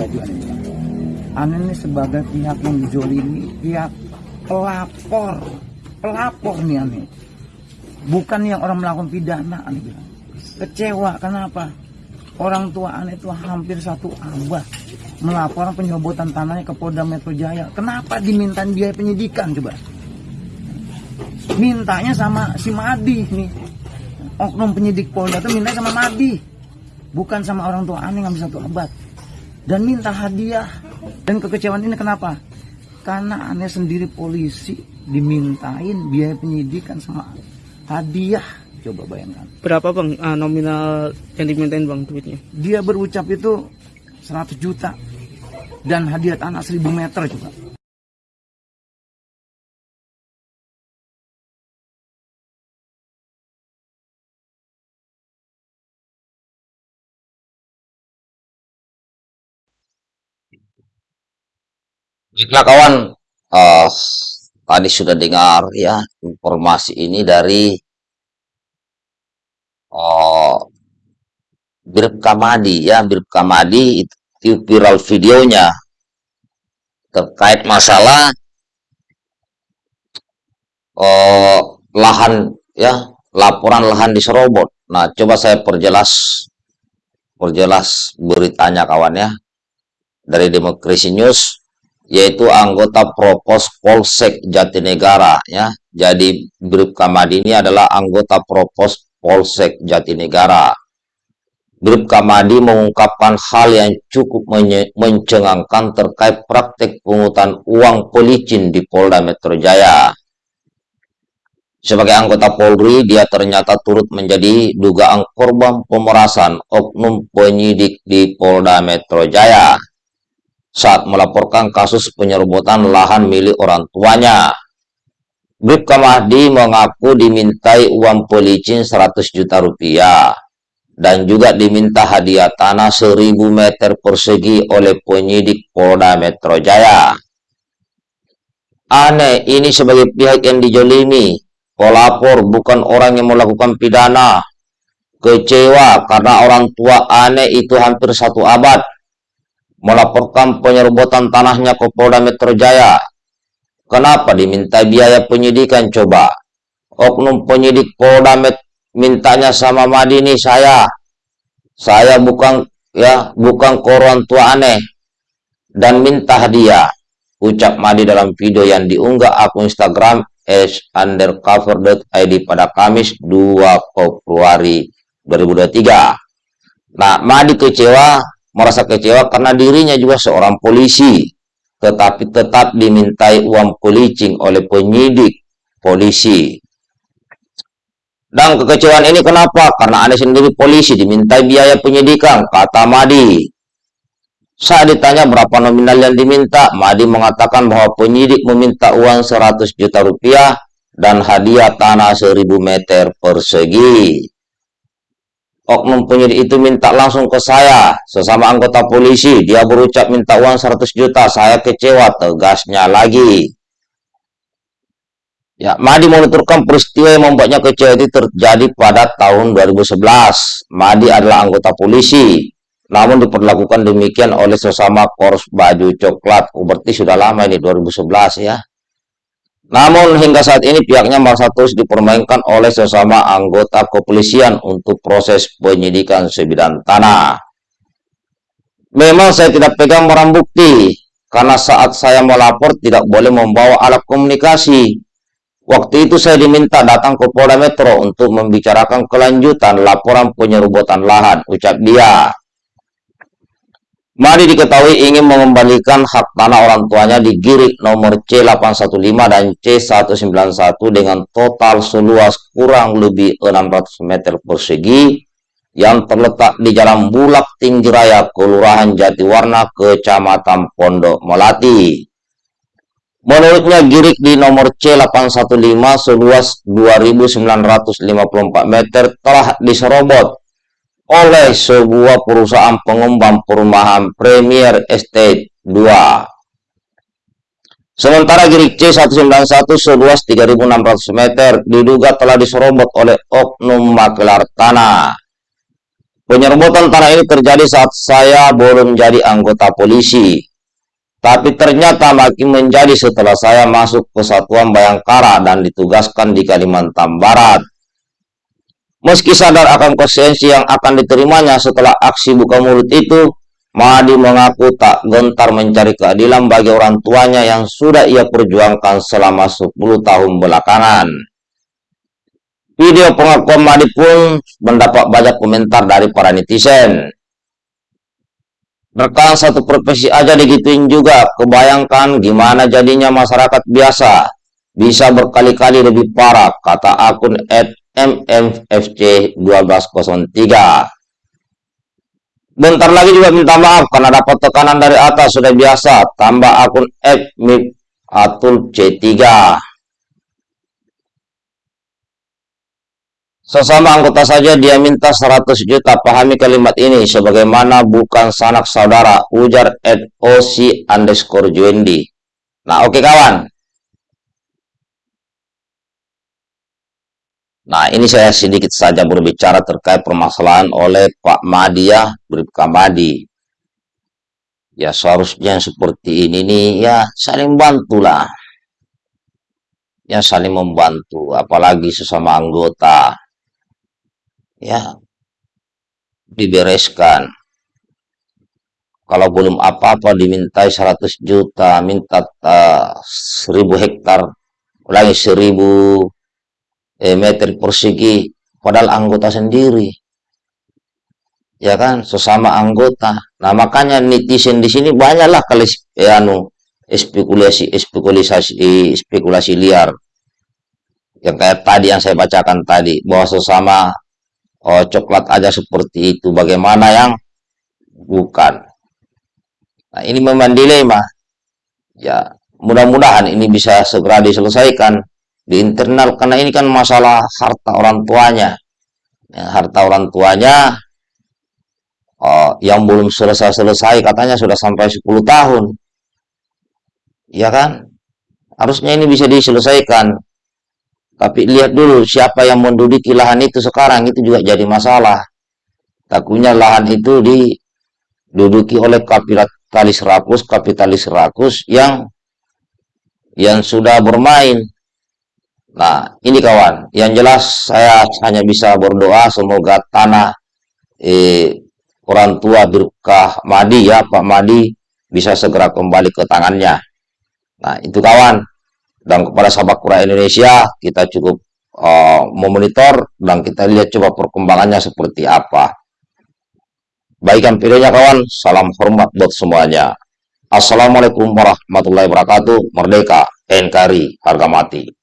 baju bilang. Aneh ini sebagai pihak yang dijolimi, pihak pelapor, pelapor nih aneh. Bukan yang orang melakukan pidana aneh bilang. Kecewa, kenapa? Orang tua aneh itu hampir satu abad melaporkan penyerobotan tanahnya ke Polda Metro Jaya. Kenapa dimintain biaya penyidikan coba? Mintanya sama si Madi nih. Oknum penyidik Polda itu minta sama Madi. Bukan sama orang tua aneh ngambil satu abad. Dan minta hadiah. Dan kekecewaan ini kenapa? Karena aneh sendiri polisi dimintain biaya penyidikan sama hadiah. Coba bayangkan. Berapa bang ah, nominal yang dimintain bang duitnya? Dia berucap itu 100 juta. Dan hadiah tanah 1000 meter juga. Baiklah kawan, eh, tadi sudah dengar ya informasi ini dari oh, Brib Kamadi ya, Brib Kamadi itu viral videonya terkait masalah oh, lahan ya, laporan lahan diserobot. Nah, coba saya perjelas perjelas beritanya kawan ya dari Demokrasi News yaitu anggota Propos Polsek Jatinegara ya. Jadi Kamadi ini adalah anggota Propos Polsek Jatinegara. Brib Kamadi mengungkapkan hal yang cukup mencengangkan terkait praktek pungutan uang policin di Polda Metro Jaya. Sebagai anggota Polri, dia ternyata turut menjadi dugaan korban pemerasan oknum penyidik di Polda Metro Jaya saat melaporkan kasus penyerobotan lahan milik orang tuanya. Bribka Mahdi mengaku dimintai uang policin 100 juta rupiah dan juga diminta hadiah tanah 1000 meter persegi oleh penyidik Polda Metro Jaya. Aneh, ini sebagai pihak yang dijolimi, pelapor bukan orang yang melakukan pidana. Kecewa karena orang tua aneh itu hampir satu abad melaporkan penyerobotan tanahnya ke Polda Metro Jaya. Kenapa diminta biaya penyidikan coba? Oknum penyidik Polda Met mintanya sama Madini saya. Saya bukan ya, bukan koran tua aneh dan minta hadiah. Ucap Madi dalam video yang diunggah akun Instagram s undercover.id pada Kamis 2 Februari 2023. Nah, Madi kecewa merasa kecewa karena dirinya juga seorang polisi, tetapi tetap dimintai uang policing oleh penyidik polisi. Dan kekecewaan ini kenapa? Karena Anda sendiri polisi dimintai biaya penyidikan, kata Madi. Saat ditanya berapa nominal yang diminta, Madi mengatakan bahwa penyidik meminta uang 100 juta rupiah dan hadiah tanah 1000 meter persegi oknum penyidik itu minta langsung ke saya, sesama anggota polisi. Dia berucap minta uang 100 juta, saya kecewa, tegasnya lagi. Ya, Madi menuturkan peristiwa yang membuatnya kecewa itu terjadi pada tahun 2011. Madi adalah anggota polisi, namun diperlakukan demikian oleh sesama korps baju coklat. Berarti sudah lama ini, 2011 ya. Namun hingga saat ini pihaknya merasa terus dipermainkan oleh sesama anggota kepolisian untuk proses penyidikan sebidang tanah. Memang saya tidak pegang barang bukti, karena saat saya melapor tidak boleh membawa alat komunikasi. Waktu itu saya diminta datang ke Polda Metro untuk membicarakan kelanjutan laporan penyerobotan lahan, ucap dia. Mari diketahui ingin mengembalikan hak tanah orang tuanya di Girik nomor C815 dan C191 dengan total seluas kurang lebih 600 meter persegi yang terletak di Jalan Bulak Tinggi Raya, Kelurahan Jatiwarna, Kecamatan Pondok Melati. Menurutnya Girik di nomor C815 seluas 2.954 meter telah diserobot oleh sebuah perusahaan pengembang perumahan Premier Estate 2. Sementara Girik C191 seluas 3.600 meter diduga telah diserobot oleh oknum makelar tanah. Penyerbutan tanah ini terjadi saat saya belum jadi anggota polisi. Tapi ternyata makin menjadi setelah saya masuk ke Satuan Bayangkara dan ditugaskan di Kalimantan Barat. Meski sadar akan konsekuensi yang akan diterimanya setelah aksi buka mulut itu, Madi mengaku tak gentar mencari keadilan bagi orang tuanya yang sudah ia perjuangkan selama 10 tahun belakangan. Video pengakuan Madi pun mendapat banyak komentar dari para netizen. Rekan satu profesi aja digituin juga, kebayangkan gimana jadinya masyarakat biasa. Bisa berkali-kali lebih parah, kata akun MMFC1203. Bentar lagi juga minta maaf karena dapat tekanan dari atas sudah biasa. Tambah akun FMIP Atul C3. Sesama anggota saja dia minta 100 juta pahami kalimat ini sebagaimana bukan sanak saudara ujar at OC underscore Juendi. Nah oke kawan. Nah ini saya sedikit saja berbicara terkait permasalahan oleh Pak Madi ya, Bribka Madi. Ya seharusnya seperti ini nih ya saling bantulah. Ya saling membantu apalagi sesama anggota ya dibereskan kalau belum apa-apa dimintai 100 juta minta uh, 1000 hektar ulangi 1000 eh, meter persegi padahal anggota sendiri. Ya kan sesama anggota. Nah makanya netizen di sini banyaklah kali eh, anu spekulasi spekulasi spekulasi liar. Yang kayak tadi yang saya bacakan tadi bahwa sesama oh coklat aja seperti itu. Bagaimana yang? Bukan. Nah ini memang dilema. Ya mudah-mudahan ini bisa segera diselesaikan di internal karena ini kan masalah harta orang tuanya ya, harta orang tuanya oh, yang belum selesai-selesai katanya sudah sampai 10 tahun ya kan harusnya ini bisa diselesaikan tapi lihat dulu siapa yang menduduki lahan itu sekarang itu juga jadi masalah. Takutnya lahan itu diduduki oleh kapitalis rakus, kapitalis rakus yang yang sudah bermain. Nah, ini kawan, yang jelas saya hanya bisa berdoa semoga tanah eh, orang tua berkah Madi ya, Pak Madi bisa segera kembali ke tangannya. Nah, itu kawan. Dan kepada sahabat Kura Indonesia kita cukup uh, memonitor dan kita lihat coba perkembangannya seperti apa. Baikkan videonya kawan. Salam hormat buat semuanya. Assalamualaikum warahmatullahi wabarakatuh. Merdeka NKRI harga mati